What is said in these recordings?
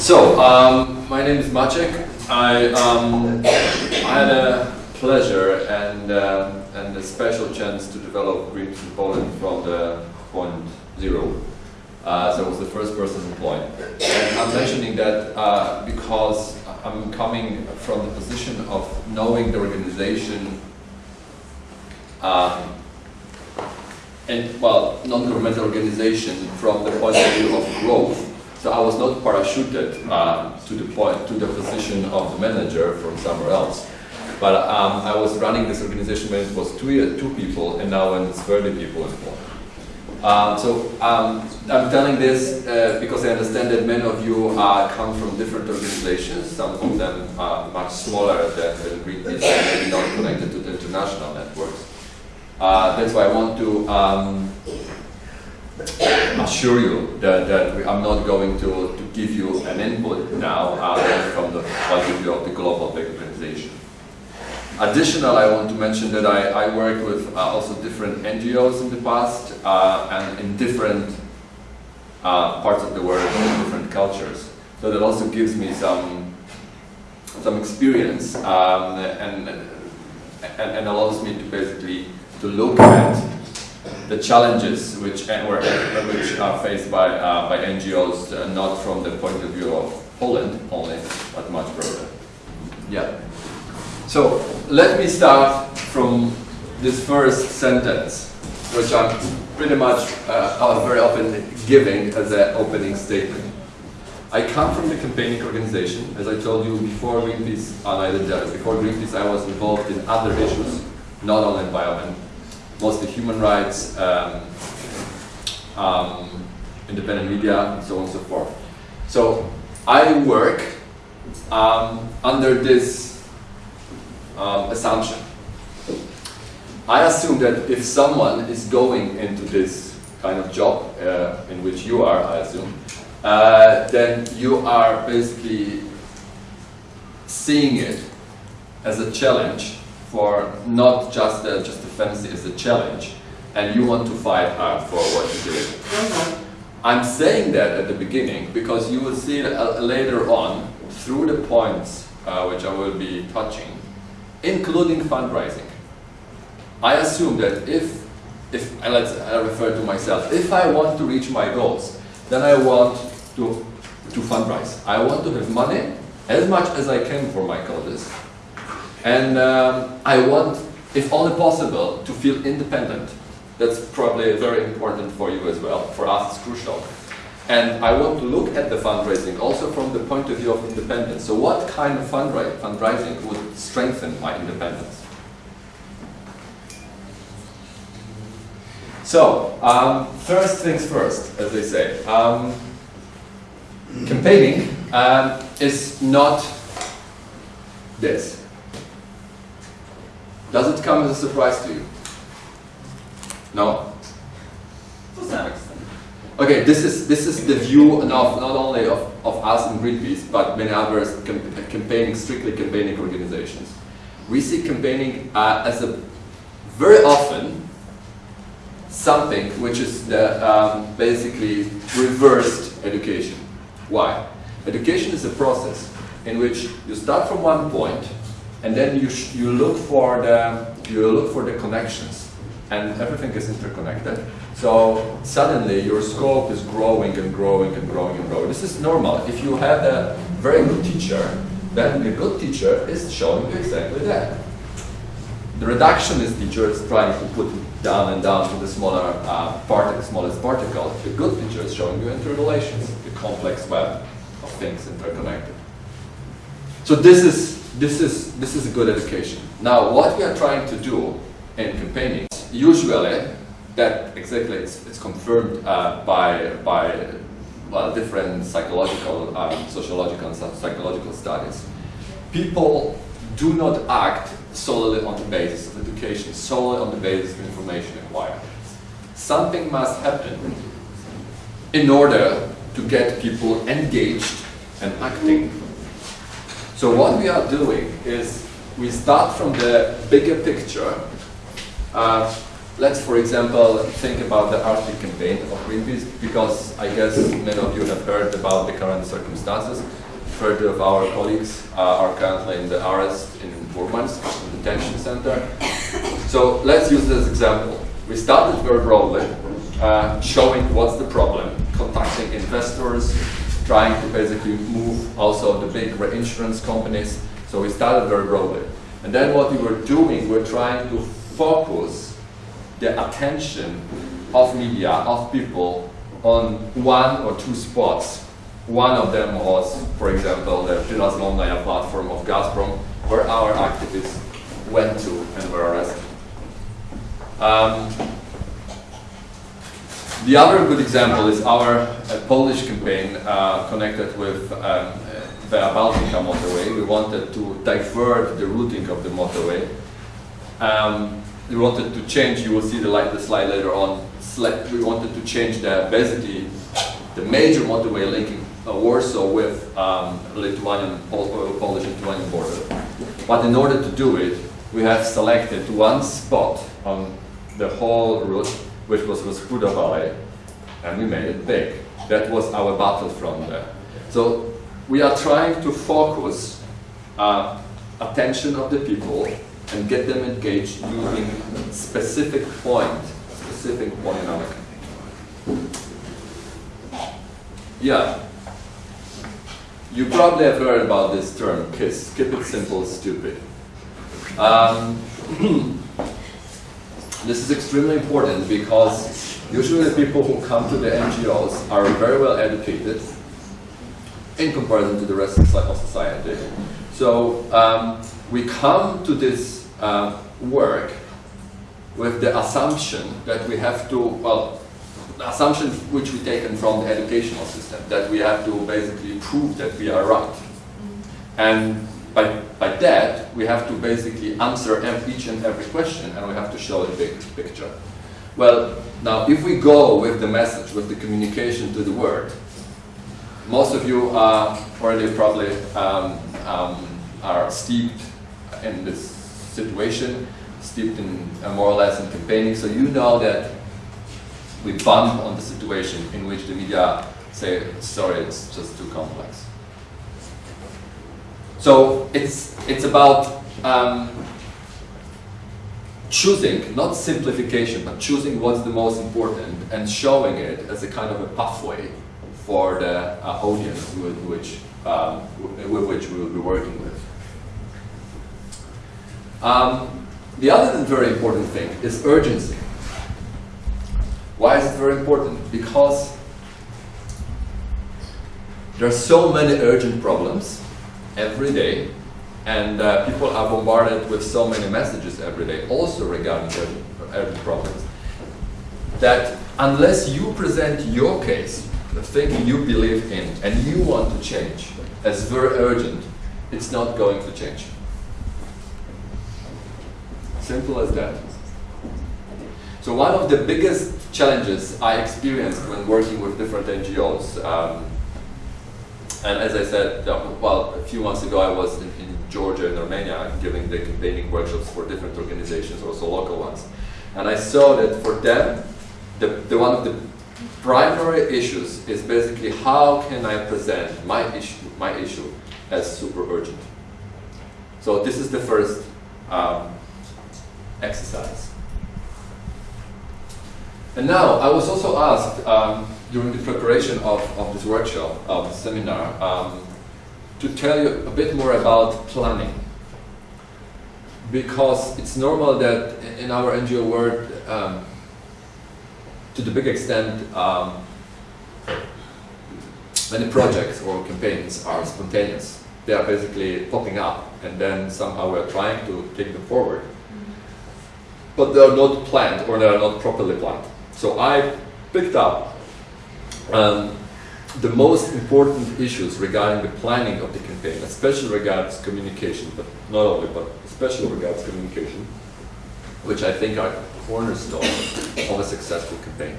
So, um, my name is Maciek. I, um, I had a pleasure and, um, and a special chance to develop Greenpeace in Poland from the point zero. Uh, so I was the first person employed. And I'm mentioning that uh, because I'm coming from the position of knowing the organization um, and, well, non-governmental organization from the point of view of growth. So I was not parachuted uh, to the point, to the position of the manager from somewhere else. But um, I was running this organization when it was two, two people, and now when it's 30 people involved. Um, so um, I'm telling this uh, because I understand that many of you uh, come from different organizations, some of them are much smaller than, than Greenpeace maybe not connected to the international networks. Uh, that's why I want to um, assure you that, that we, I'm not going to, to give you an input now uh, from the point of view of the global organization. Additional, I want to mention that I, I worked with uh, also different NGOs in the past uh, and in different uh, parts of the world, in different cultures. So that also gives me some some experience um, and, and, and allows me to basically to look at the challenges which were which are faced by uh, by NGOs, uh, not from the point of view of Poland only, but much broader. Yeah. So let me start from this first sentence, which I'm pretty much uh, very often giving as an opening statement. I come from the campaigning organization. As I told you before Greenpeace, uh, before Greenpeace, I was involved in other issues, not only environment, mostly human rights, um, um, independent media, and so on and so forth. So I work um, under this um, assumption. I assume that if someone is going into this kind of job uh, in which you are, I assume, uh, then you are basically seeing it as a challenge for not just a, just a fantasy, is a challenge, and you want to fight hard for what you do. I'm saying that at the beginning because you will see later on through the points uh, which I will be touching, including fundraising. I assume that if, if let's I refer to myself, if I want to reach my goals, then I want to, to fundraise. I want to have money as much as I can for my causes, and um, I want, if only possible, to feel independent. That's probably very important for you as well. For us, it's crucial. And I want to look at the fundraising also from the point of view of independence. So what kind of fundraising would strengthen my independence? So, um, first things first, as they say. Um, campaigning um, is not this. Does it come as a surprise to you? No? To some extent. Okay, this is this is the view of not only of, of us in Greenpeace, but many others campaigning, strictly campaigning organizations. We see campaigning uh, as a very often something which is the um, basically reversed education. Why? Education is a process in which you start from one point and then you, you look for the you look for the connections. And everything is interconnected. So suddenly your scope is growing and growing and growing and growing. This is normal. If you have a very good teacher then the good teacher is showing you exactly that. The reductionist teacher is trying to put it down and down to the smaller uh, part, the smallest particle. The good teacher is showing you interrelations, the complex web of things interconnected. So this is this is this is a good education. Now, what we are trying to do in campaigning, usually, that exactly it's, it's confirmed uh, by by well, different psychological, um, sociological, and psychological studies. People do not act solely on the basis of education, solely on the basis of information acquired. Something must happen in order to get people engaged and acting so what we are doing is we start from the bigger picture. Uh, let's, for example, think about the Arctic campaign of Greenpeace, because I guess many of you have heard about the current circumstances. 30 of our colleagues uh, are currently in the arrest in Murmansk, detention center. So let's use this example. We started very broadly, uh, showing what's the problem, contacting investors, trying to basically move also the big reinsurance companies. So we started very broadly. And then what we were doing, we're trying to focus the attention of media, of people, on one or two spots one of them was, for example, the Prirazlomnaya platform of Gazprom, where our activists went to and were arrested. Um, the other good example is our uh, Polish campaign uh, connected with um, the Baltica motorway. We wanted to divert the routing of the motorway. Um, we wanted to change, you will see the, the slide later on, we wanted to change the, basically, the major motorway linking uh, Warsaw with um, Lithuanian, uh, Polish-Lithuanian border. But in order to do it, we have selected one spot on the whole route, which was Rospuda Valley, and we made it big. That was our battlefront there. So we are trying to focus uh, attention of the people and get them engaged using specific point, specific point in our. Yeah. You probably have heard about this term, KISS, keep it simple, stupid. Um, this is extremely important because usually the people who come to the NGOs are very well educated in comparison to the rest of society. So um, we come to this uh, work with the assumption that we have to, well, the assumption which we taken from the educational system, that we have to basically prove that we are right. And by, by that, we have to basically answer each and every question and we have to show the big picture. Well, now if we go with the message, with the communication to the world, most of you are already probably um, um, are steeped in this situation, steeped in uh, more or less in campaigning, so you know that we bump on the situation in which the media say, sorry, it's just too complex. So it's, it's about um, choosing, not simplification, but choosing what's the most important and showing it as a kind of a pathway for the uh, audience with which, um, with which we will be working with. Um, the other very important thing is urgency. Why is it very important? Because there are so many urgent problems every day and uh, people are bombarded with so many messages every day also regarding urgent, urgent problems that unless you present your case, the thing you believe in and you want to change as very urgent, it's not going to change. Simple as that. So one of the biggest challenges I experienced when working with different NGOs. Um, and as I said, well, a few months ago I was in, in, Georgia and Armenia giving the campaigning workshops for different organizations, also local ones. And I saw that for them, the, the one of the primary issues is basically how can I present my issue, my issue as super urgent. So this is the first um, exercise. And now, I was also asked um, during the preparation of, of this workshop, of the seminar, um, to tell you a bit more about planning. Because it's normal that in our NGO world, um, to the big extent, um, many projects or campaigns are spontaneous. They are basically popping up and then somehow we're trying to take them forward. But they are not planned or they are not properly planned. So I picked up um, the most important issues regarding the planning of the campaign, especially regards communication, but not only, but especially regards communication, which I think are cornerstone of a successful campaign.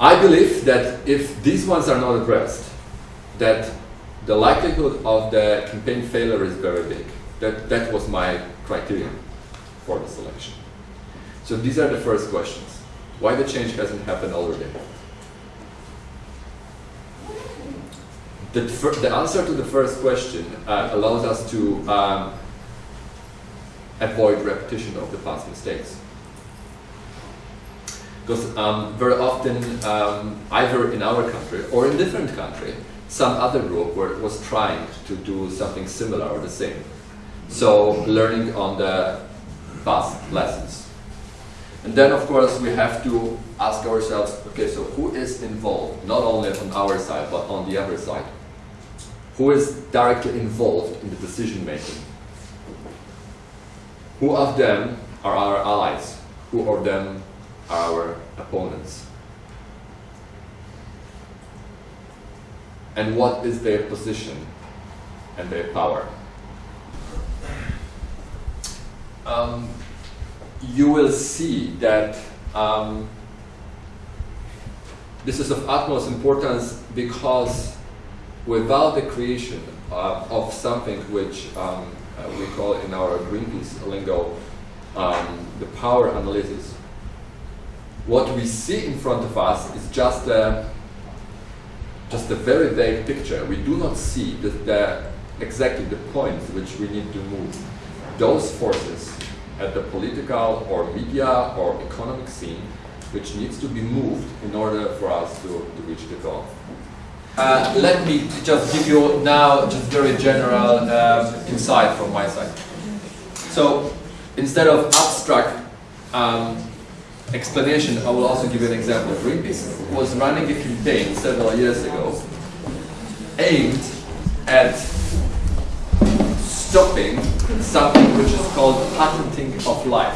I believe that if these ones are not addressed, that the likelihood of the campaign failure is very big. That, that was my criterion. for the selection. So these are the first questions. Why the change hasn't happened already? The, the answer to the first question uh, allows us to um, avoid repetition of the past mistakes. Because um, very often, um, either in our country or in different country, some other group were, was trying to do something similar or the same. So learning on the past lessons. And then of course we have to ask ourselves, okay, so who is involved, not only on our side, but on the other side? Who is directly involved in the decision making? Who of them are our allies? Who of them are our opponents? And what is their position and their power? Um, you will see that um, this is of utmost importance because without the creation uh, of something which um, uh, we call in our Greenpeace lingo um, the power analysis, what we see in front of us is just a, just a very vague picture. We do not see the, the exactly the points which we need to move. Those forces at the political or media or economic scene which needs to be moved in order for us to, to reach the goal. Uh, let me just give you now just very general um, insight from my side. So instead of abstract um, explanation, I will also give you an example. Greenpeace was running a campaign several years ago aimed at stopping something which is called patenting of life.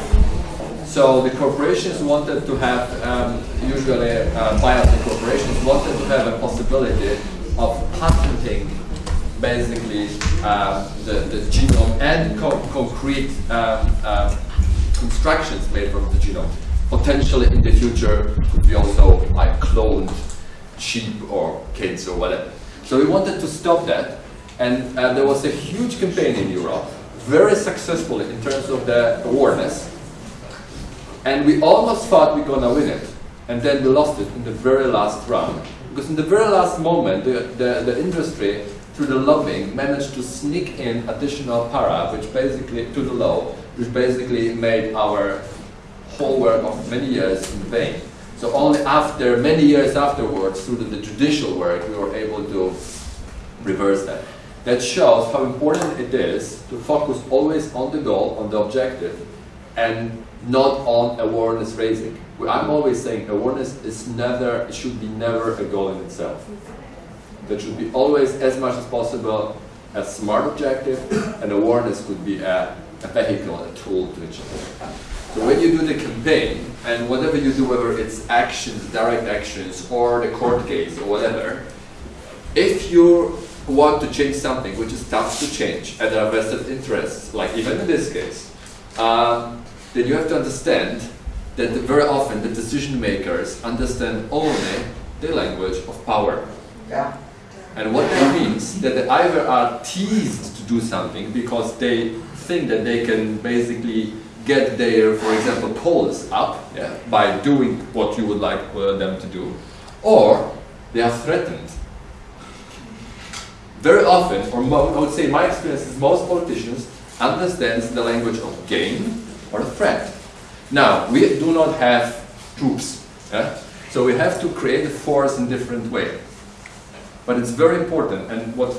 So the corporations wanted to have, um, usually uh, biotech corporations wanted to have a possibility of patenting basically um, the, the genome and co concrete um, um, constructions made from the genome. Potentially in the future could be also like cloned sheep or kids or whatever. So we wanted to stop that and uh, there was a huge campaign in Europe, very successful in terms of the awareness and we almost thought we are gonna win it. And then we lost it in the very last round. Because in the very last moment, the, the, the industry, through the lobbying, managed to sneak in additional para, which basically, to the law, which basically made our whole work of many years in vain. So only after, many years afterwards, through the, the judicial work, we were able to reverse that. That shows how important it is to focus always on the goal, on the objective, and not on awareness raising. I'm always saying awareness is never, should be never a goal in itself. That should be always as much as possible a smart objective, and awareness could be a, a vehicle, a tool to achieve. So when you do the campaign, and whatever you do, whether it's actions, direct actions, or the court case, or whatever, if you want to change something which is tough to change, and there are vested interests, like even in this case, um, then you have to understand that very often the decision makers understand only the language of power. Yeah. And what that means that they either are teased to do something because they think that they can basically get their, for example, polls up yeah, by doing what you would like uh, them to do, or they are threatened. Very often, or I would say my experience is most politicians understands the language of gain or threat. Now, we do not have troops, so we have to create a force in different way. But it's very important, and what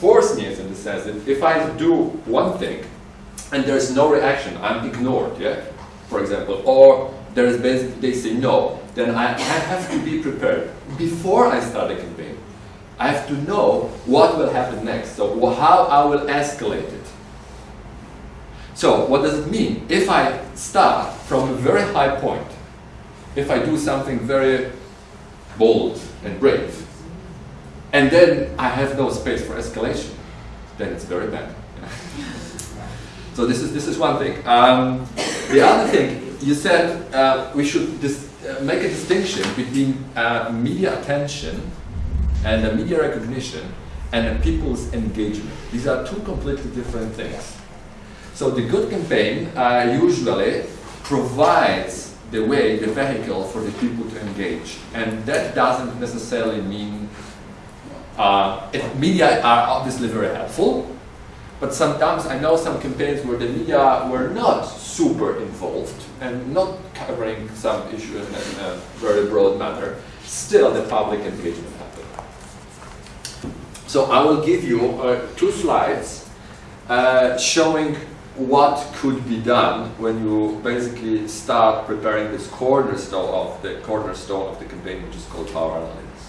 force means in the sense that if I do one thing and there's no reaction, I'm ignored, yeah, for example, or there is they say no, then I, I have to be prepared before I start a campaign. I have to know what will happen next, so how I will escalate it. So what does it mean? If I start from a very high point, if I do something very bold and brave, and then I have no space for escalation, then it's very bad. so this is, this is one thing. Um, the other thing, you said uh, we should uh, make a distinction between uh, media attention and the media recognition and the people's engagement. These are two completely different things. So the good campaign uh, usually provides the way, the vehicle for the people to engage. And that doesn't necessarily mean, uh, if media are obviously very helpful, but sometimes I know some campaigns where the media were not super involved and not covering some issues in a very broad manner. Still, the public engagement. So I will give you uh, two slides uh, showing what could be done when you basically start preparing this cornerstone of the cornerstone of the campaign, which is called power analytics.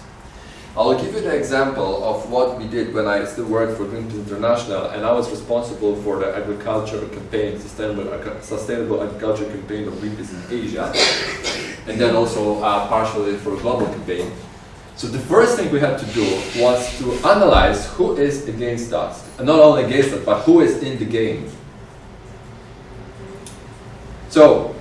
I'll give you the example of what we did when I still worked for Greenpeace International and I was responsible for the agriculture campaign, sustainable, sustainable agriculture campaign of Greenpeace in Asia, and then also uh, partially for a global campaign. So the first thing we had to do was to analyze who is against us, and not only against us, but who is in the game. So,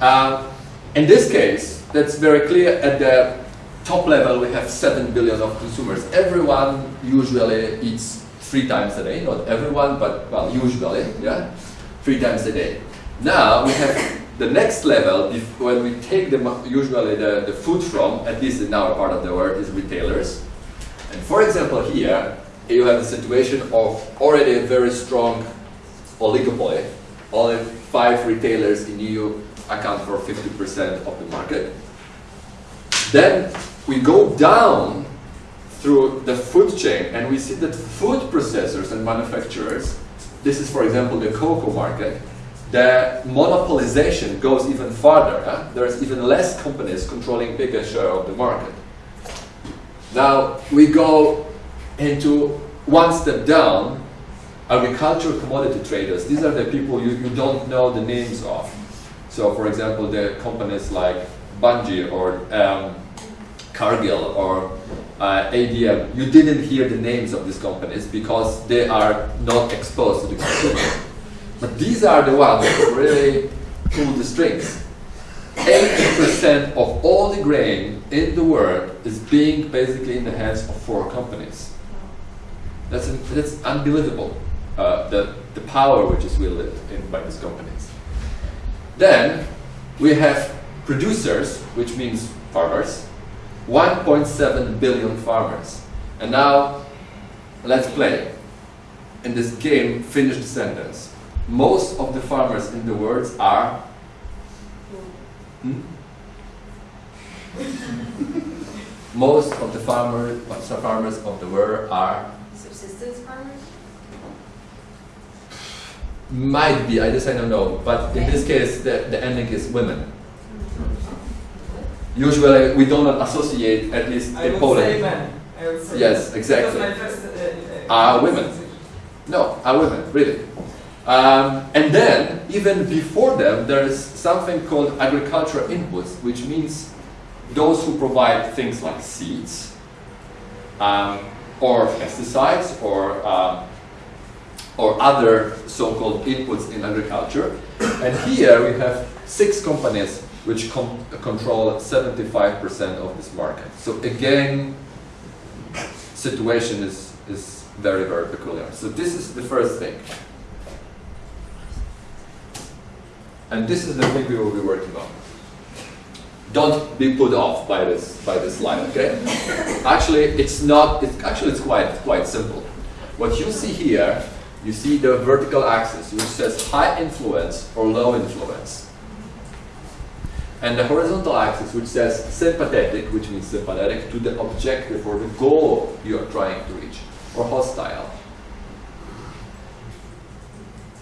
uh, in this case, that's very clear at the top level we have 7 billion of consumers. Everyone usually eats three times a day, not everyone, but well, usually, yeah, three times a day. Now we have the next level, if, when we take the, usually the, the food from, at least in our part of the world, is retailers. And for example here, you have a situation of already a very strong oligopoly. Only five retailers in EU account for 50% of the market. Then we go down through the food chain and we see that food processors and manufacturers, this is for example the cocoa market, the monopolization goes even farther. There's even less companies controlling bigger share of the market. Now we go into one step down, agricultural commodity traders. These are the people you, you don't know the names of. So for example, the companies like Bunge or um, Cargill or uh, ADM, you didn't hear the names of these companies because they are not exposed to the consumer. But these are the ones who really pull the strings. 80% of all the grain in the world is being basically in the hands of four companies. That's, that's unbelievable, uh, the, the power which is wielded in, by these companies. Then we have producers, which means farmers, 1.7 billion farmers. And now, let's play. In this game, finish the sentence. Most of the farmers in the world are... Hmm? Most of the farmers, farmers of the world are... Subsistence farmers? Might be, I just I don't know. But in this case, the, the ending is women usually we do not associate, at least I in would Poland. say men. I would say Yes, exactly. Because my first, uh, uh, Are women. No, are women, really. Um, and then, even before them, there is something called agricultural inputs, which means those who provide things like seeds, um, or pesticides, or um, or other so-called inputs in agriculture. And here we have six companies which control 75% of this market. So again, situation is, is very, very peculiar. So this is the first thing. And this is the thing we will be working on. Don't be put off by this by this slide, okay? actually, it's not. It's actually it's quite quite simple. What you see here, you see the vertical axis, which says high influence or low influence and the horizontal axis which says sympathetic, which means sympathetic to the objective or the goal you are trying to reach, or hostile.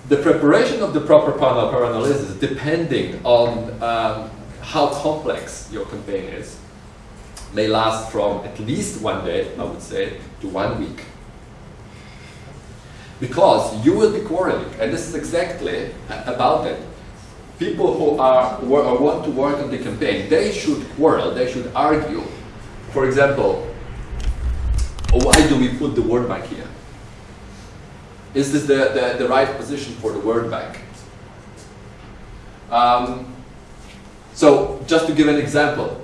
The preparation of the proper panel per analysis, depending on um, how complex your campaign is, may last from at least one day, I would say, to one week. Because you will be quarreling, and this is exactly about it people who are or want to work on the campaign, they should quarrel, they should argue. For example, why do we put the World Bank here? Is this the, the, the right position for the World Bank? Um, so just to give an example,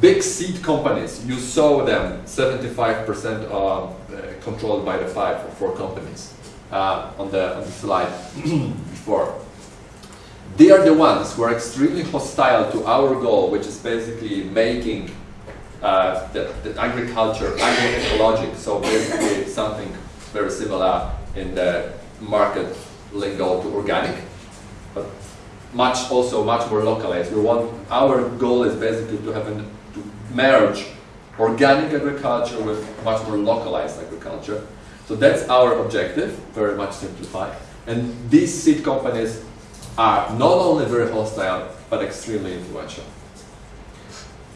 big seed companies, you saw them 75% uh, controlled by the five or four companies. uh, on, the, on the slide before. They are the ones who are extremely hostile to our goal, which is basically making uh, the, the agriculture agroecologic, so basically something very similar in the market lingo to organic, but much also much more localized. We want our goal is basically to have an, to merge organic agriculture with much more localized agriculture. So that's our objective, very much simplified. And these seed companies are not only very hostile, but extremely influential.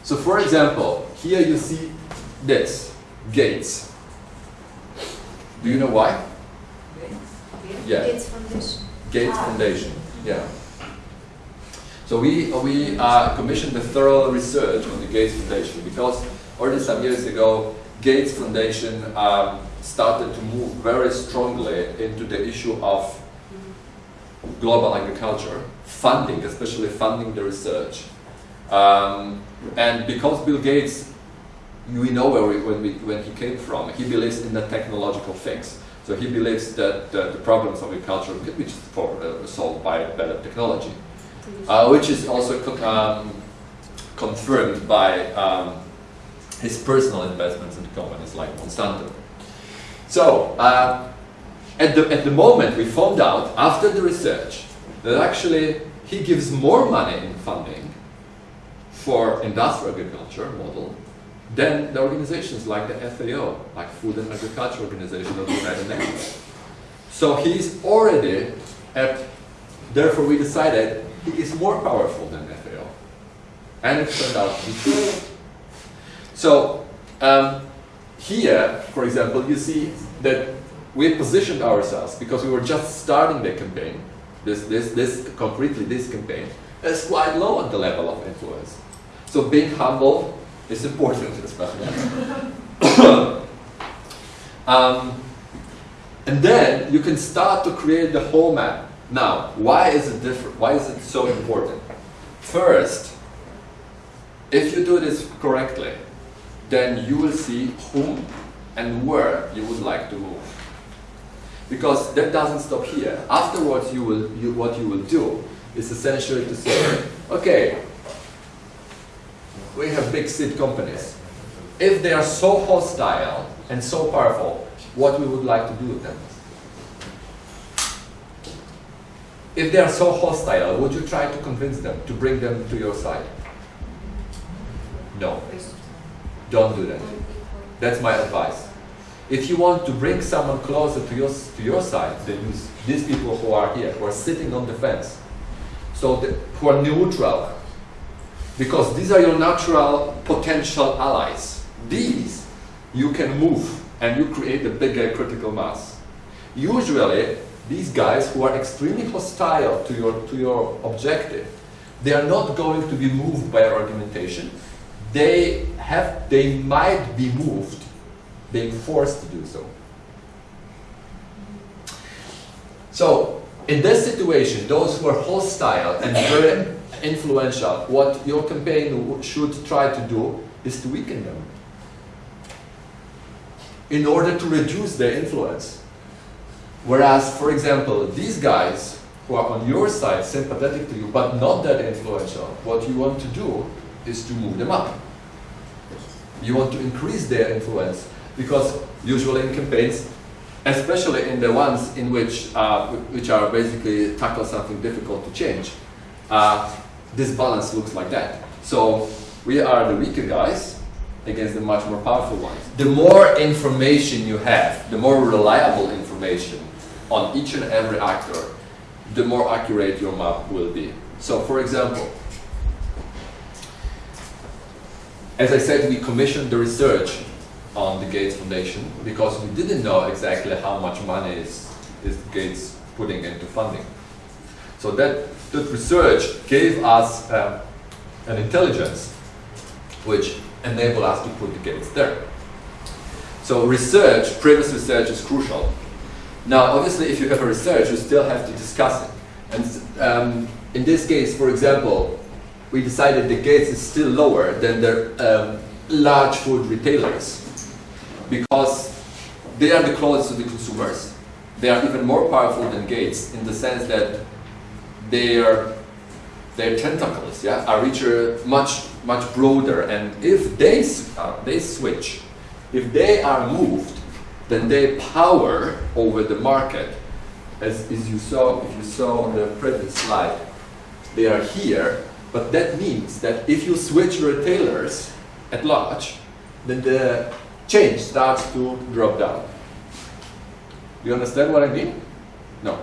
So for example, here you see this, Gates. Do you know why? Yeah. Gates Foundation. Gates Foundation, yeah. So we, we uh, commissioned a thorough research on the Gates Foundation because already some years ago, Gates Foundation um, started to move very strongly into the issue of global agriculture, funding, especially funding the research. Um, and because Bill Gates, we know where we, when, we, when he came from, he believes in the technological fix. So he believes that the, the problems of agriculture can be for, uh, solved by better technology, uh, which is also um, confirmed by um, his personal investments in companies like Monsanto. So, uh, at, the, at the moment we found out, after the research, that actually he gives more money in funding for industrial agriculture model than the organizations like the FAO, like Food and Agriculture Organization of the United Nations. So he's already at, therefore we decided he is more powerful than FAO. And it turned out to be true. So um, here, for example, you see that we positioned ourselves because we were just starting the campaign, this, this, this, concretely this campaign, as quite low on the level of influence. So being humble is important, especially. um, and then you can start to create the whole map. Now, why is it different? Why is it so important? First, if you do this correctly, then you will see whom and where you would like to move. Because that doesn't stop here. Afterwards, you will, you, what you will do is essentially to say, okay, we have big seed companies. If they are so hostile and so powerful, what we would like to do with them? If they are so hostile, would you try to convince them to bring them to your side? No. Don't do that. That's my advice. If you want to bring someone closer to your, to your side, then these people who are here, who are sitting on the fence. So who are neutral, because these are your natural potential allies. These you can move and you create a bigger critical mass. Usually, these guys who are extremely hostile to your, to your objective, they are not going to be moved by your argumentation. They, have, they might be moved, being forced to do so. So, in this situation, those who are hostile and very influential, what your campaign should try to do is to weaken them in order to reduce their influence. Whereas, for example, these guys who are on your side, sympathetic to you, but not that influential, what you want to do is to move them up. You want to increase their influence because usually in campaigns, especially in the ones in which, uh, which are basically tackle something difficult to change, uh, this balance looks like that. So we are the weaker guys against the much more powerful ones. The more information you have, the more reliable information on each and every actor, the more accurate your map will be. So for example, as I said, we commissioned the research on the Gates Foundation because we didn't know exactly how much money is, is Gates putting into funding. So that, that research gave us um, an intelligence which enabled us to put the Gates there. So research, previous research is crucial. Now, obviously, if you have a research, you still have to discuss it. And um, in this case, for example, we decided the Gates is still lower than the um, large food retailers because they are the closest to the consumers they are even more powerful than Gates in the sense that their their tentacles, yeah, are richer, much much broader. And if they uh, they switch, if they are moved, then their power over the market, as, as you saw, if you saw on the previous slide, they are here. But that means that if you switch retailers at large, then the change starts to drop down. Do you understand what I mean? No.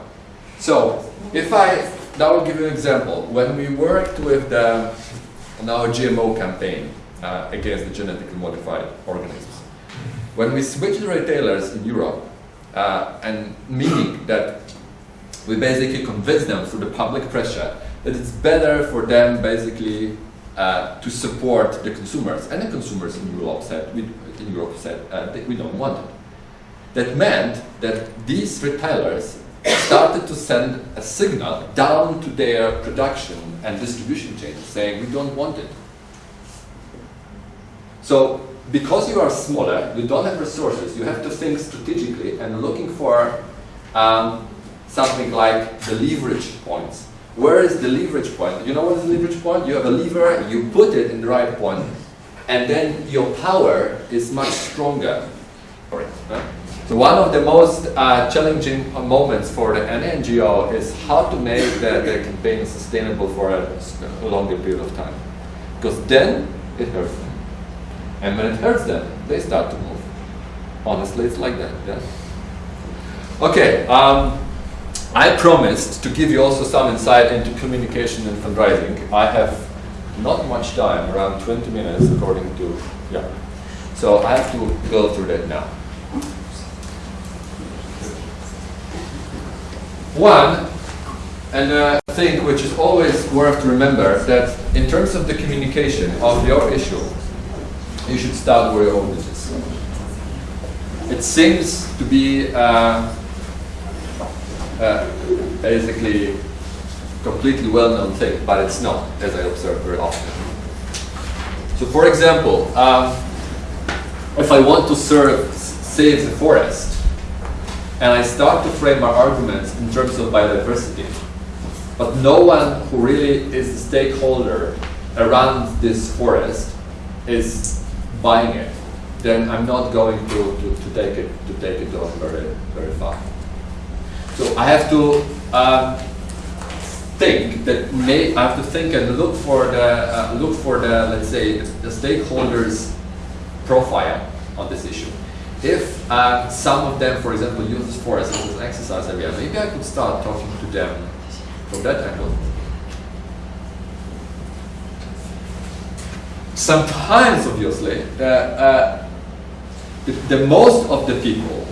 So, if I, now I'll give you an example. When we worked with the, on our GMO campaign uh, against the genetically modified organisms, when we switched the retailers in Europe, uh, and meaning that we basically convinced them through the public pressure that it's better for them basically uh, to support the consumers, and the consumers in Europe said, we, in Europe said uh, that we don't want it. That meant that these retailers started to send a signal down to their production and distribution chains saying we don't want it. So because you are smaller, you don't have resources, you have to think strategically and looking for um, something like the leverage points. Where is the leverage point? You know what is the leverage point? You have a lever, you put it in the right point, and then your power is much stronger huh? One of the most uh, challenging moments for the NGO is how to make the, the campaign sustainable for a longer period of time. Because then it hurts them. And when it hurts them, they start to move. Honestly, it's like that. Yeah? Okay, um, I promised to give you also some insight into communication and fundraising. I have not much time, around 20 minutes according to, yeah. So I have to go through that now. One, and a thing which is always worth to remember that in terms of the communication of your issue, you should start where your audience is. It seems to be uh, uh, basically a completely well-known thing, but it's not, as I observe very often. So, for example, um, if I want to serve, save the forest, and I start to frame my arguments in terms of biodiversity, but no one who really is the stakeholder around this forest is buying it, then I'm not going to, to, to take it to take it on very very far. So I have to um, think that may I have to think and look for the uh, look for the let's say the stakeholders profile on this issue. If uh, some of them, for example, use this forest as an exercise area, maybe I could start talking to them from that angle. Sometimes, obviously, the, uh, the, the most of the people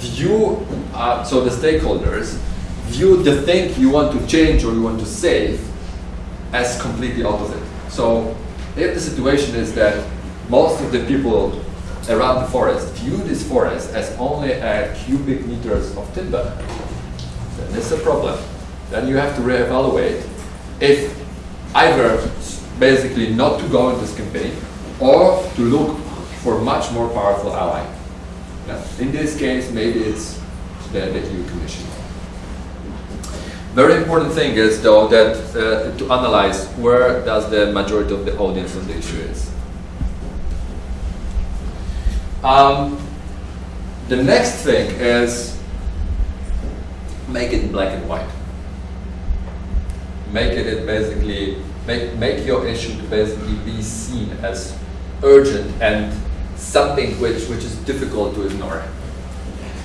view, uh, so the stakeholders, view the thing you want to change or you want to save as completely opposite. So if the situation is that most of the people around the forest view this forest as only a cubic meters of timber, then it's a problem. Then you have to reevaluate if either basically not to go in this campaign or to look for much more powerful ally. Yeah. In this case, maybe it's the, the EU Commission. Very important thing is though that uh, to analyze where does the majority of the audience on the issue is. Um, the next thing is make it black and white. Make it, basically make make your issue to basically be seen as urgent and something which which is difficult to ignore.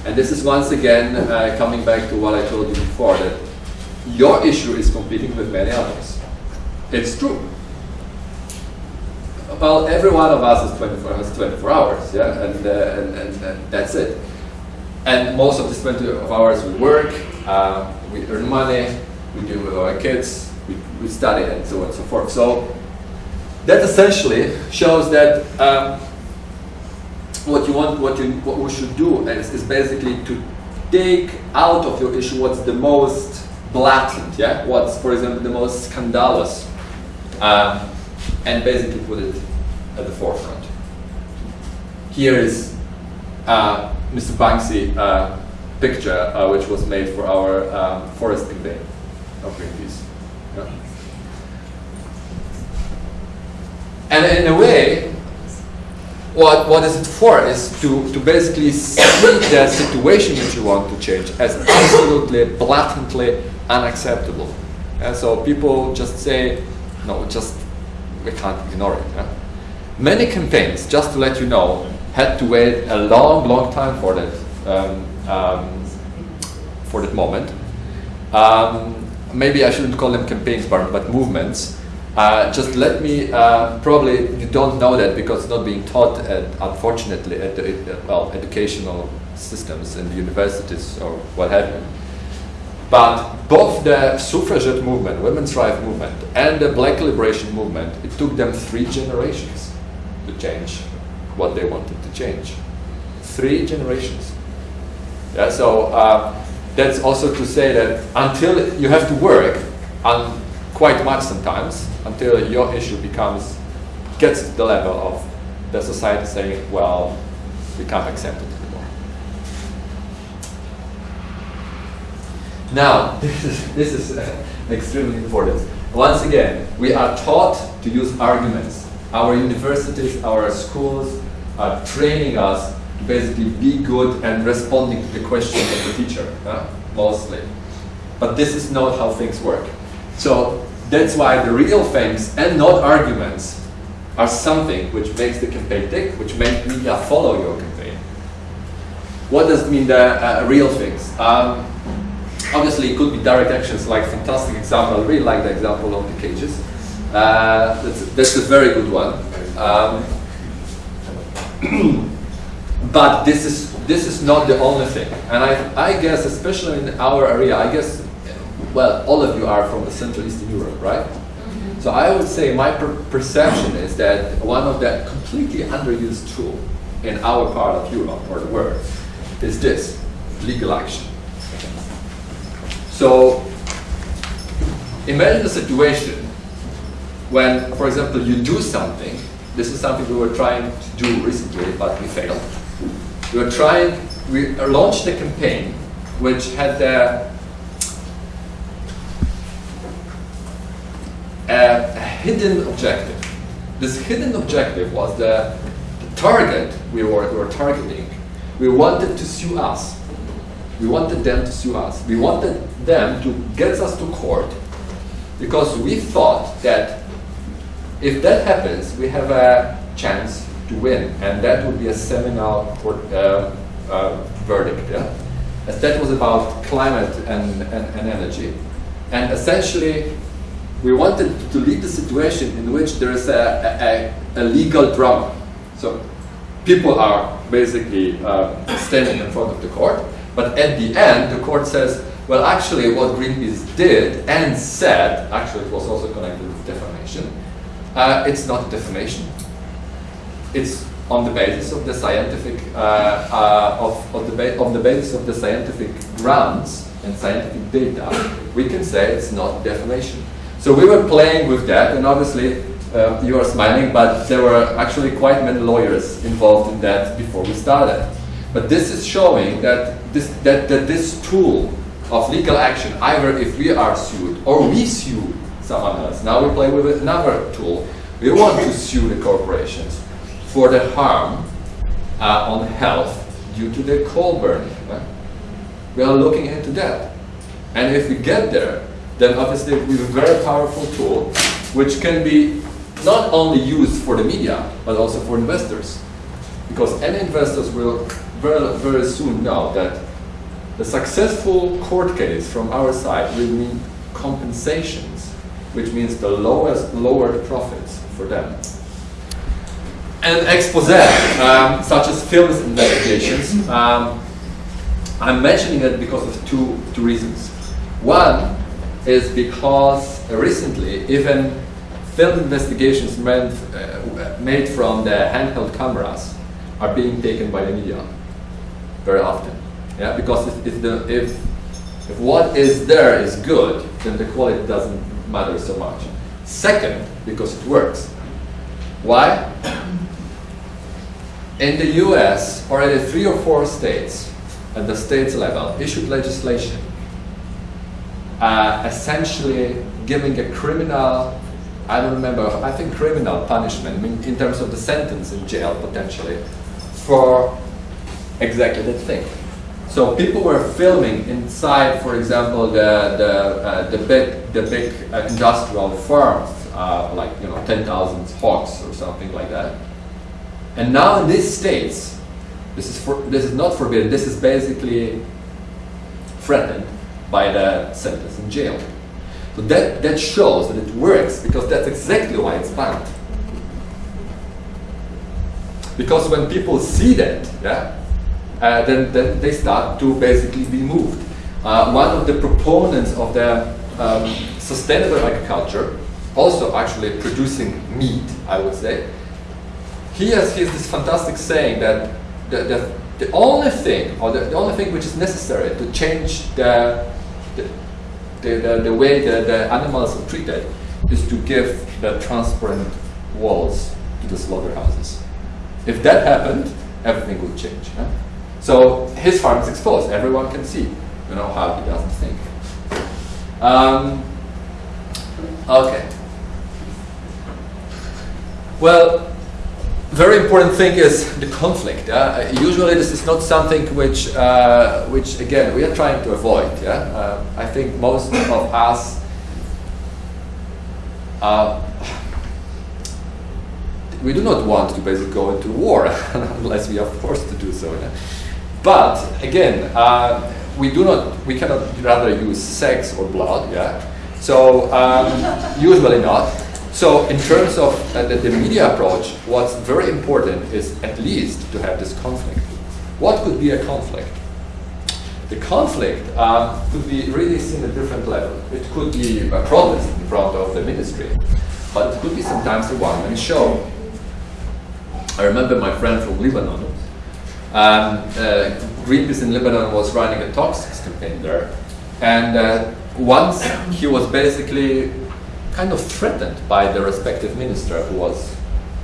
And this is once again uh, coming back to what I told you before that your issue is competing with many others. It's true. Well, every one of us is 24, has 24 hours, yeah, and, uh, and, and, and that's it. And most of these 24 hours we work, uh, we earn money, we deal with our kids, we, we study, and so on and so forth. So that essentially shows that um, what you want, what you, what we should do is, is basically to take out of your issue what's the most blatant, yeah, what's, for example, the most scandalous, um, and basically put it at the forefront. Here is uh, Mr. Banksy uh, picture uh, which was made for our um, forest campaign of Greenpeace. Yeah. And in a way, what, what is it for is to, to basically see the situation that you want to change as absolutely, blatantly unacceptable. And so people just say, no, just, we can't ignore it. Yeah? Many campaigns, just to let you know, had to wait a long, long time for that, um, um, for that moment. Um, maybe I shouldn't call them campaigns, but, but movements. Uh, just let me, uh, probably you don't know that because it's not being taught, at, unfortunately, at the, well, educational systems the universities or what have you. But both the suffragette movement, women's rights movement, and the black liberation movement, it took them three generations to change what they wanted to change. Three generations. Yeah, so uh, that's also to say that until you have to work on quite much sometimes until your issue becomes gets to the level of the society saying, well, we can't accept it Now, this is, this is uh, extremely important. Once again, we are taught to use arguments. Our universities, our schools are training us to basically be good and responding to the questions of the teacher, uh, mostly. But this is not how things work. So that's why the real things and not arguments are something which makes the campaign tick, which makes media follow your campaign. What does it mean the uh, real things? Um, obviously, it could be direct actions, like fantastic example. I really like the example of the cages. Uh, that's, that's a very good one. Um, but this is this is not the only thing, and I I guess especially in our area, I guess well, all of you are from the Central Eastern Europe, right? Mm -hmm. So I would say my per perception is that one of the completely underused tool in our part of Europe or the world is this, legal action. So imagine a situation when, for example, you do something, this is something we were trying to do recently, but we failed. We were trying, we launched a campaign which had the a, a hidden objective. This hidden objective was the, the target we were, we were targeting. We wanted to sue us. We wanted them to sue us. We wanted them to get us to court because we thought that if that happens, we have a chance to win, and that would be a seminal court, uh, uh, verdict. Yeah? As that was about climate and, and, and energy. And essentially, we wanted to lead the situation in which there is a, a, a legal drama. So people are basically uh, standing in front of the court, but at the end, the court says, well, actually, what Greenpeace did and said, actually, it was also connected with defamation. Uh, it's not defamation. It's on the basis of the scientific, uh, uh of, of, the of the basis of the scientific grounds and scientific data, we can say it's not defamation. So we were playing with that, and obviously uh, you are smiling, but there were actually quite many lawyers involved in that before we started. But this is showing that this, that, that this tool of legal action, either if we are sued or we sue someone else, now we play with another tool. We want to sue the corporations for the harm uh, on health due to the coal burning. Right? We are looking into that. And if we get there, then obviously we have a very powerful tool which can be not only used for the media, but also for investors. Because any investors will very, very soon know that the successful court case from our side will mean compensations, which means the lowest lowered profits for them. And expose, um, such as films investigations, um, I'm mentioning it because of two, two reasons. One, is because recently even film investigations meant, uh, made from the handheld cameras are being taken by the media very often. Yeah, because if, if, the, if, if what is there is good, then the quality doesn't matter so much. Second, because it works. Why? In the US, already three or four states at the state level issued legislation uh, essentially giving a criminal, I don't remember, I think criminal punishment in terms of the sentence in jail potentially for exactly that thing. So people were filming inside, for example, the the uh, the big the big uh, industrial farms, uh, like you know, ten thousand hogs or something like that. And now in these states, this is for, this is not forbidden. This is basically threatened by the sentence in jail. So that that shows that it works because that's exactly why it's banned. Because when people see that, yeah, uh, then, then they start to basically be moved. Uh, one of the proponents of the um, sustainable agriculture, also actually producing meat, I would say, he has, he has this fantastic saying that the, the, the only thing, or the, the only thing which is necessary to change the, the, the, the, way the, the animals are treated is to give the transparent walls to the slaughterhouses. If that happened, everything would change. Huh? So his farm is exposed. Everyone can see, you know, how he doesn't think. Um, okay. Well, very important thing is the conflict. Uh, usually, this is not something which, uh, which again, we are trying to avoid. Yeah, uh, I think most of us. We do not want to basically go into war unless we are forced to do so. Yeah? But again, uh, we do not, we cannot rather use sex or blood. Yeah, so um, usually not. So in terms of uh, the, the, media approach, what's very important is at least to have this conflict. What could be a conflict? The conflict um, could be really seen at different levels. It could be a protest in front of the ministry, but it could be sometimes a one-man show. I remember my friend from Lebanon. Um, uh, Greenpeace in Lebanon was running a toxics campaign there, and uh, once he was basically kind of threatened by the respective minister who was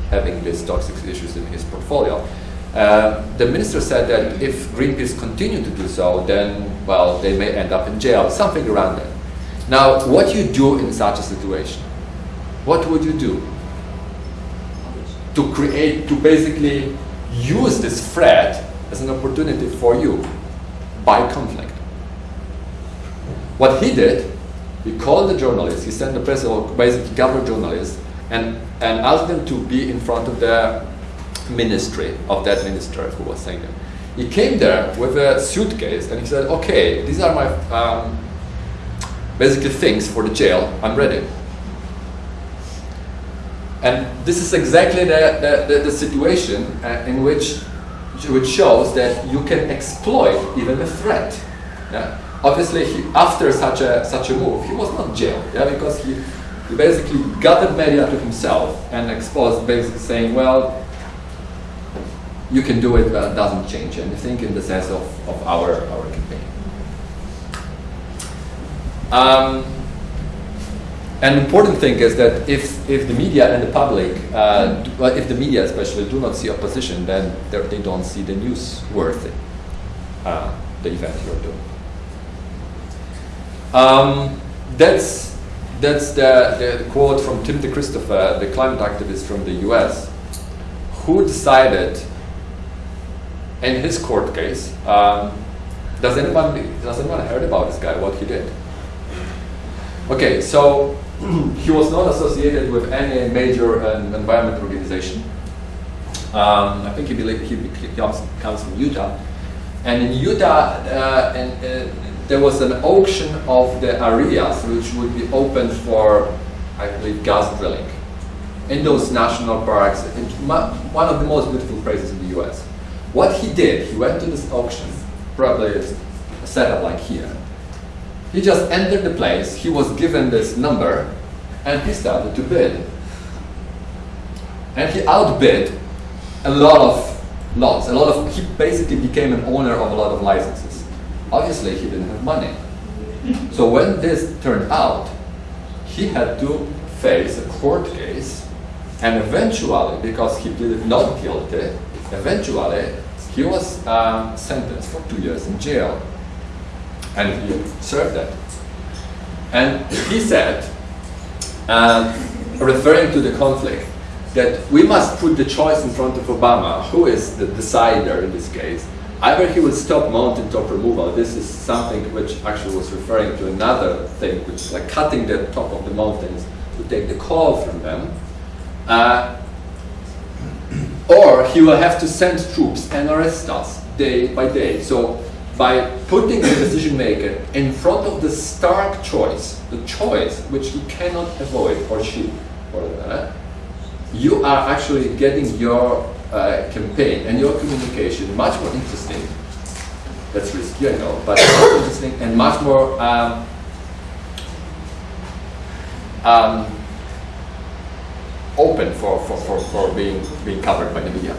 having these toxic issues in his portfolio. Uh, the minister said that if Greenpeace continue to do so, then, well, they may end up in jail, something around that. Now, what you do in such a situation? What would you do? To create, to basically use this threat as an opportunity for you by conflict. What he did he called the journalists, he sent the press, or basically gathered journalists, and, and asked them to be in front of the ministry of that minister who was saying that. He came there with a suitcase and he said, okay, these are my um, basically things for the jail, I'm ready. And this is exactly the, the, the, the situation uh, in which, which shows that you can exploit even a threat. Yeah? obviously he, after such a such a move, he was not jailed, yeah, because he, he basically gathered media to himself and exposed, basically saying, well, you can do it, but it doesn't change anything in the sense of, of our our campaign. Um, an important thing is that if, if the media and the public, uh, do, if the media especially do not see opposition, then they don't see the news worthy, uh, the event you're doing. Um, that's that's the, the quote from Tim DeChristopher, the climate activist from the US, who decided in his court case. Um, does anyone does anyone heard about this guy? What he did? Okay, so he was not associated with any major um, environment organization. Um, I think he, he, he comes, comes from Utah, and in Utah, uh, and, uh, there was an auction of the areas which would be open for, I believe, gas drilling in those national parks. one of the most beautiful places in the US. What he did, he went to this auction, probably a setup like here. He just entered the place, he was given this number, and he started to bid. And he outbid a lot of lots, a lot of, he basically became an owner of a lot of licenses. Obviously, he didn't have money. So when this turned out, he had to face a court case, and eventually, because he pleaded not guilty, eventually he was um, sentenced for two years in jail, and he served that. And he said, um, referring to the conflict, that we must put the choice in front of Obama, who is the decider in this case. Either he will stop mountaintop removal. This is something which actually was referring to another thing, which is like cutting the top of the mountains to take the coal from them. Uh, or he will have to send troops and arrest us day by day. So by putting the decision maker in front of the stark choice, the choice which he cannot avoid, or she, or you are actually getting your uh, campaign and your communication much more interesting. That's risky, I know, but interesting and much more um, um, open for, for, for, for being, being covered by the media.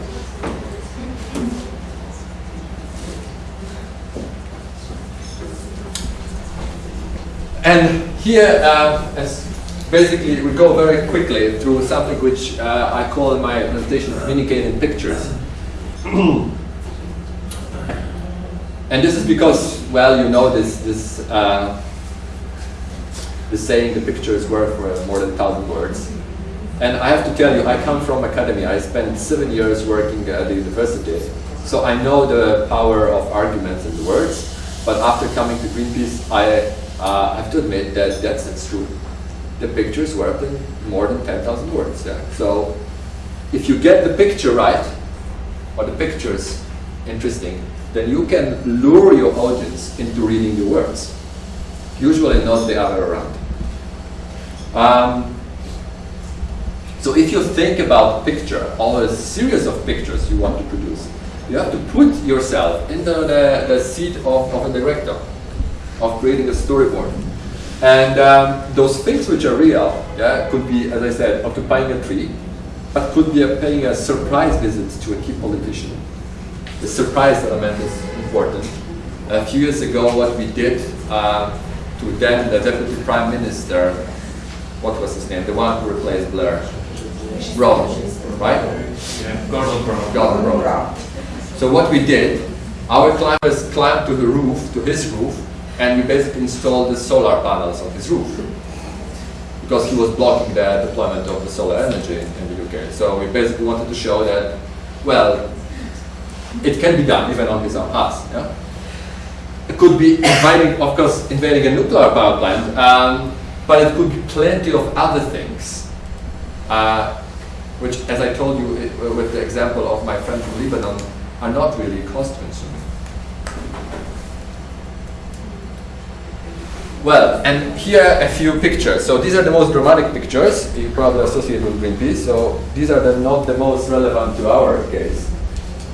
And here, uh, as basically we go very quickly through something which uh, I call in my presentation communicating pictures. and this is because, well, you know this, this, uh, the saying, the picture is worth more than a thousand words. And I have to tell you, I come from academia. I spent seven years working at the university. So I know the power of arguments and words. But after coming to Greenpeace, I uh, I have to admit that that's, that's true. The picture is worth more than 10,000 words. Yeah? So if you get the picture right, or the pictures interesting, then you can lure your audience into reading the words. Usually not the other around. Um, so if you think about picture, or a series of pictures you want to produce, you have to put yourself in the, the, the seat of, of a director of creating a storyboard. And um, those things which are real, yeah, could be, as I said, occupying a tree, but could be a, paying a surprise visit to a key politician. The surprise element is important. A few years ago, what we did uh, to then the deputy prime minister, what was his name, the one who replaced Blair, Brown, right? Yeah, Gordon Brown. Gordon Brown. So what we did, our climbers climbed to the roof, to his roof, and we basically installed the solar panels on his roof because he was blocking the deployment of the solar energy in the UK. So we basically wanted to show that, well, it can be done even on his own house. Yeah? It could be invading, of course, invading a nuclear power plant, um, but it could be plenty of other things, uh, which, as I told you it, with the example of my friend from Lebanon, are not really cost consuming. Well, and here a few pictures. So these are the most dramatic pictures you probably associate with Greenpeace. So these are the, not the most relevant to our case.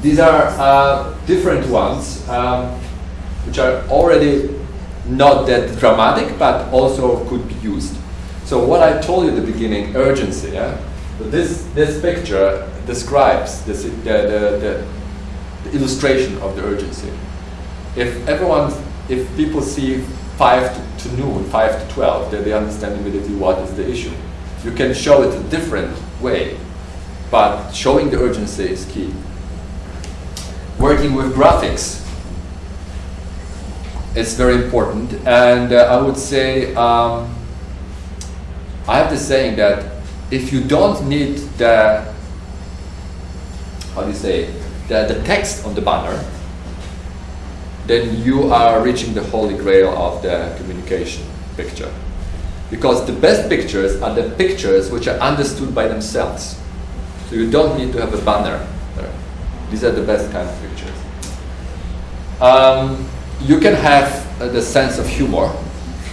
These are uh, different ones, um, which are already not that dramatic, but also could be used. So what I told you at the beginning, urgency. Yeah? So this this picture describes the, the, the, illustration of the urgency. If everyone, if people see 5 to, to noon, 5 to 12, then they understand immediately what is the issue. You can show it a different way, but showing the urgency is key. Working with graphics is very important, and uh, I would say um, I have the saying that if you don't need the how do you say the, the text on the banner, then you are reaching the holy grail of the communication picture. Because the best pictures are the pictures which are understood by themselves. So you don't need to have a banner there. These are the best kind of pictures. Um, you can have uh, the sense of humor.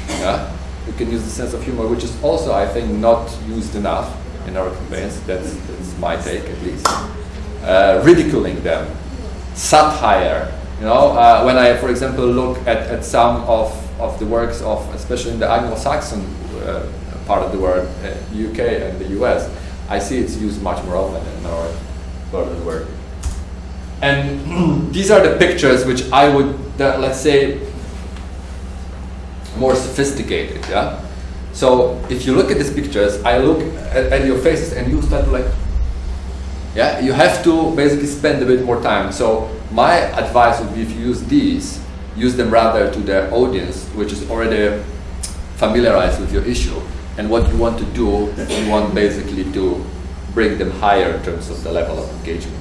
Yeah? You can use the sense of humor, which is also, I think, not used enough in our campaigns. That's, that's my take, at least. Uh, ridiculing them, satire, you know, uh, when I, for example, look at, at some of, of the works of, especially in the Anglo-Saxon uh, part of the world, uh, UK and the US, I see it's used much more often in our the world. And these are the pictures which I would, uh, let's say, more sophisticated, yeah? So if you look at these pictures, I look at, at your faces and you start to like, Yeah, you have to basically spend a bit more time. So my advice would be if you use these, use them rather to the audience, which is already familiarized with your issue. And what you want to do, you want basically to bring them higher in terms of the level of engagement.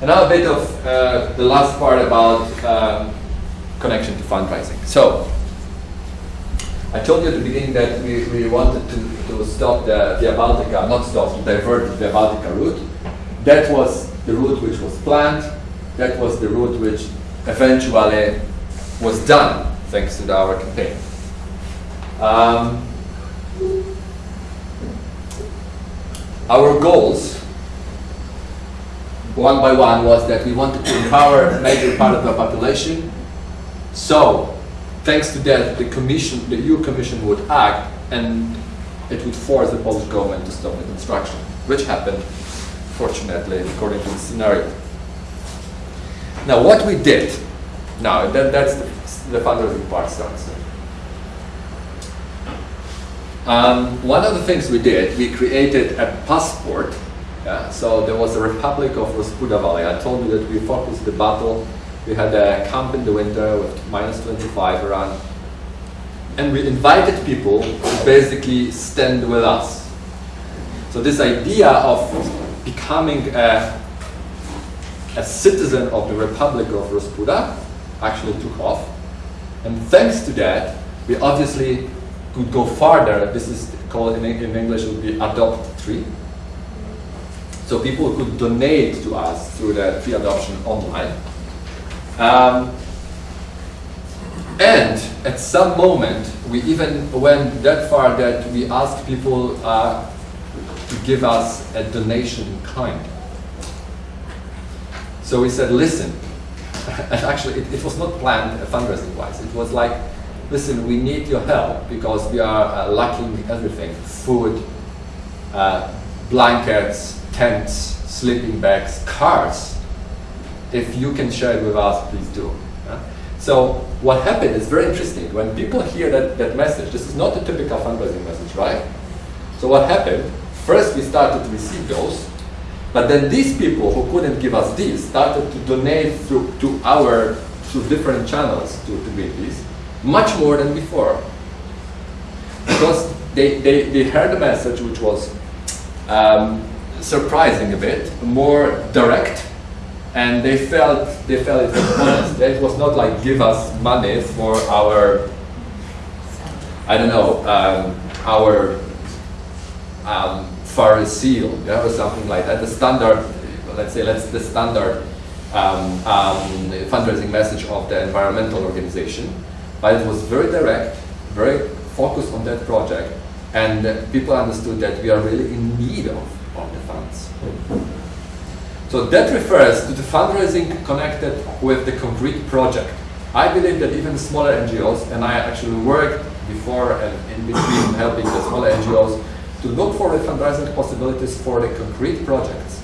And now a bit of uh, the last part about um, connection to fundraising. So, I told you at the beginning that we, we wanted to, to stop the Via Baltica, not stop, to divert the Via Baltica route. That was the route which was planned. That was the route which eventually was done thanks to our campaign. Um, our goals, one by one, was that we wanted to empower a major part of the population. So, thanks to that, the commission, the EU Commission would act and it would force the Polish government to stop the construction, which happened, fortunately, according to the scenario. Now, what we did, now that, that's the, the fundraising part starts. Um, one of the things we did, we created a passport. Yeah, so there was a Republic of Rospuda Valley. I told you that we focused the battle. We had a camp in the winter with minus 25 around. And we invited people to basically stand with us. So this idea of becoming a, a citizen of the Republic of Rospuda actually took off. And thanks to that, we obviously could go farther. This is called in, in English, would be adopt three. So people could donate to us through the free adoption online. Um, and at some moment, we even went that far that we asked people uh, to give us a donation in kind. So we said, listen, and actually it, it was not planned fundraising wise, it was like, listen, we need your help because we are uh, lacking everything, food, uh, blankets, tents, sleeping bags, cars. If you can share it with us, please do. So what happened is very interesting. When people hear that, that message, this is not a typical fundraising message, right? So what happened, first we started to receive those, but then these people who couldn't give us these started to donate through to our through different channels to, to these, much more than before. Because they, they, they heard the message which was um, surprising a bit, more direct, and they felt they felt it was honest. It was not like give us money for our I don't know um, our um, seal, yeah, or something like that. The standard, let's say, let's the standard um, um, fundraising message of the environmental organization, but it was very direct, very focused on that project, and people understood that we are really in need of, of the funds. So that refers to the fundraising connected with the concrete project. I believe that even smaller NGOs, and I actually worked before and in between helping the smaller NGOs to look for the fundraising possibilities for the concrete projects,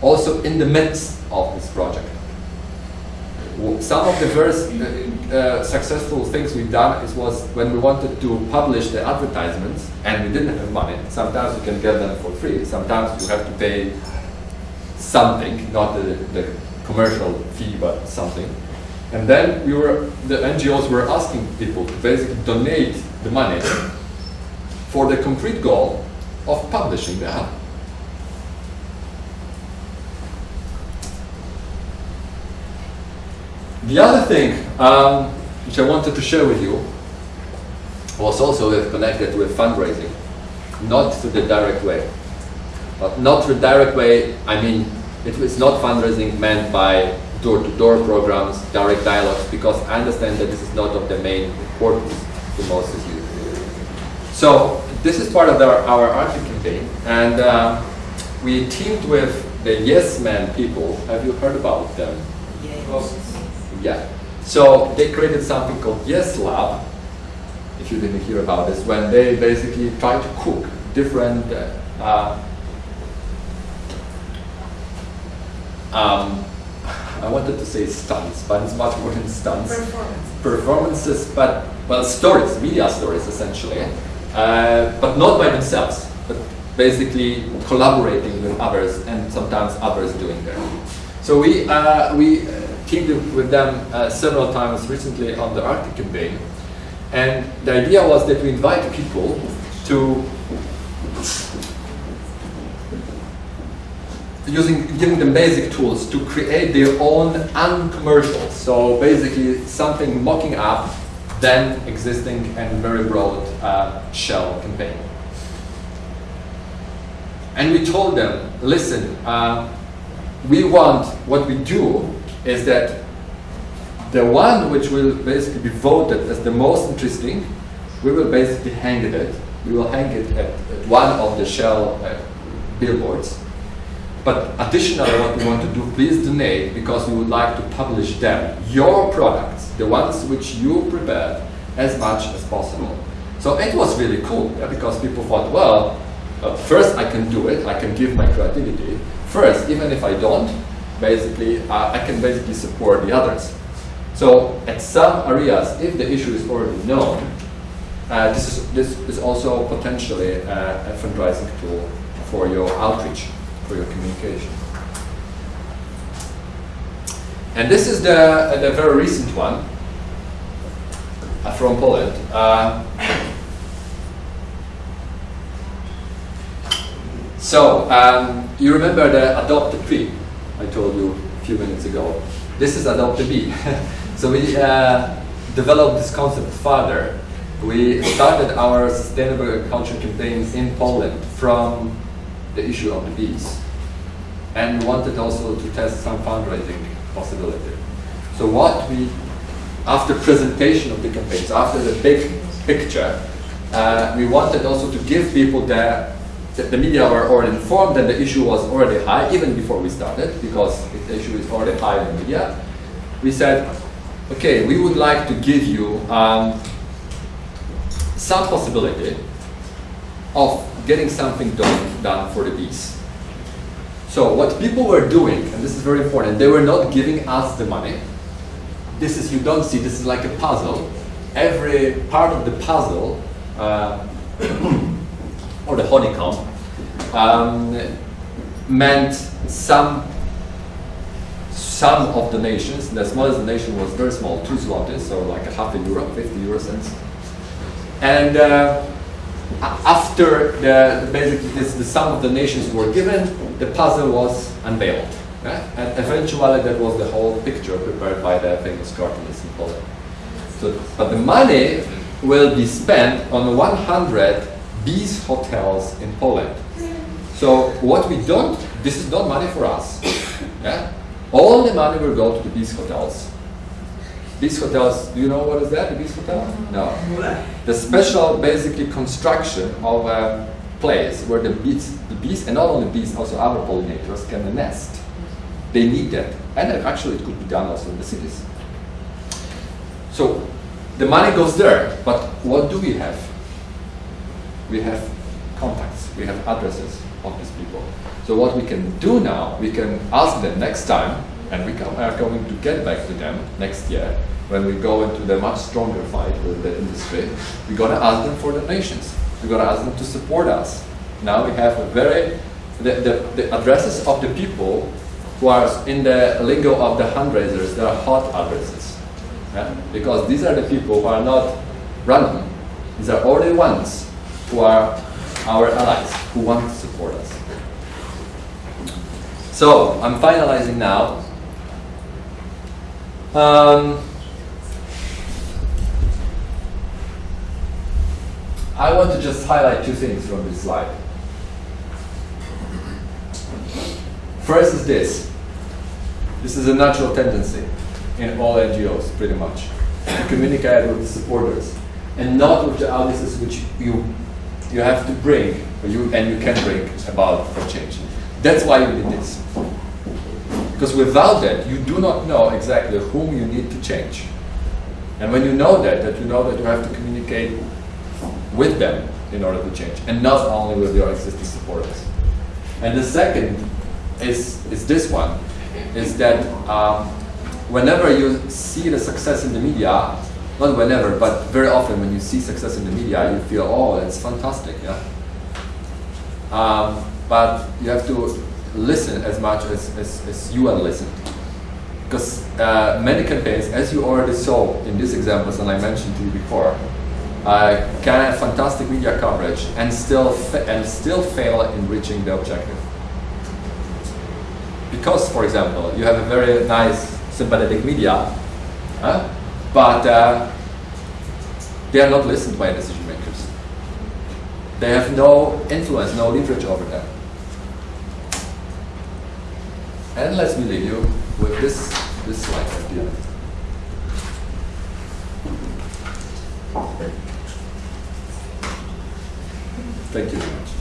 also in the midst of this project. Some of the very uh, uh, successful things we've done is was when we wanted to publish the advertisements and we didn't have money. Sometimes you can get them for free, sometimes you have to pay something, not the, the commercial fee, but something. And then we were, the NGOs were asking people to basically donate the money for the concrete goal of publishing the app. The other thing um, which I wanted to share with you was also connected with fundraising, not to the direct way. But not the direct way, I mean, it was not fundraising meant by door-to-door -door programs, direct dialogues, because I understand that this is not of the main importance to most of you. So this is part of our, our Arctic campaign, and uh, we teamed with the Yes Men people. Have you heard about them? Yes. Yeah. So they created something called Yes Lab, if you didn't hear about this, when they basically try to cook different uh, um, I wanted to say stunts, but it's much more than stunts. Performance. Performances, but, well, stories, media stories essentially, uh, but not by themselves, but basically collaborating with others and sometimes others doing that. So we, uh, we teamed with them uh, several times recently on the Arctic campaign. And the idea was that we invite people to using giving them basic tools to create their own uncommercial. So basically something mocking up then existing and very broad uh, shell campaign. And we told them, listen, uh, we want, what we do is that the one which will basically be voted as the most interesting, we will basically hang it at, we will hang it at, at one of the shell uh, billboards. But additionally, what we want to do, please donate because we would like to publish them, your products, the ones which you prepared, as much as possible. So it was really cool yeah, because people thought, well, uh, first I can do it, I can give my creativity. First, even if I don't, basically, uh, I can basically support the others. So at some areas, if the issue is already known, uh, this, is, this is also potentially uh, a fundraising tool for your outreach, for your communication. And this is the, the very recent one uh, from Poland. Uh, so, um, you remember the adopt a tree I told you a few minutes ago. This is adopt a bee. so we uh, developed this concept further. We started our sustainable agriculture campaigns in Poland from the issue of the bees and wanted also to test some fundraising possibility. So what we after presentation of the campaigns, after the big picture, uh, we wanted also to give people the, the, media were already informed that the issue was already high, even before we started, because the issue is already high in the media. We said, okay, we would like to give you um, some possibility of getting something done, done for the bees. So what people were doing, and this is very important, they were not giving us the money, this is, you don't see, this is like a puzzle. Every part of the puzzle, uh, or the honeycomb, um, meant some some of the nations, the smallest nation was very small, two zlotys, so like a half a euro, 50 euro cents. And uh, after the, basically this, the sum of the nations were given, the puzzle was unveiled. And eventually that was the whole picture prepared by the famous cartoonist in Poland. So, but the money will be spent on 100 bees hotels in Poland. So what we don't, this is not money for us. Yeah? All the money will go to the bees hotels. Bees hotels, do you know what is that, the bees hotel? No. The special, basically, construction of a place where the bees, the bees, and not only bees, also other pollinators can nest. They need that. And actually it could be done also in the cities. So the money goes there, but what do we have? We have contacts, we have addresses of these people. So what we can do now, we can ask them next time, and we are going to get back to them next year, when we go into the much stronger fight with the industry, we're going to ask them for donations. We're going to ask them to support us. Now we have a very, the, the, the addresses of the people who are in the lingo of the fundraisers, they are hot addresses. Yeah? Because these are the people who are not random. These are all the ones who are our allies, who want to support us. So, I'm finalizing now. Um, I want to just highlight two things from this slide. First is this. This is a natural tendency in all NGOs, pretty much, to communicate with the supporters and not with the audiences which you you have to bring, or you and you can bring about for change. That's why we did this. Because without that, you do not know exactly whom you need to change. And when you know that, that you know that you have to communicate with them in order to change, and not only with your existing supporters. And the second is, is this one, is that um, whenever you see the success in the media, not whenever, but very often when you see success in the media, you feel, oh, it's fantastic, yeah? Um, but you have to listen as much as, as, as you are listened. Because uh, many campaigns, as you already saw in these examples and I mentioned to you before, can have fantastic media coverage and still and still fail in reaching the objective. Because, for example, you have a very nice sympathetic media, but uh, they are not listened by decision makers. They have no influence, no leverage over them. And let me leave you with this, this slide at the end. Thank you very much.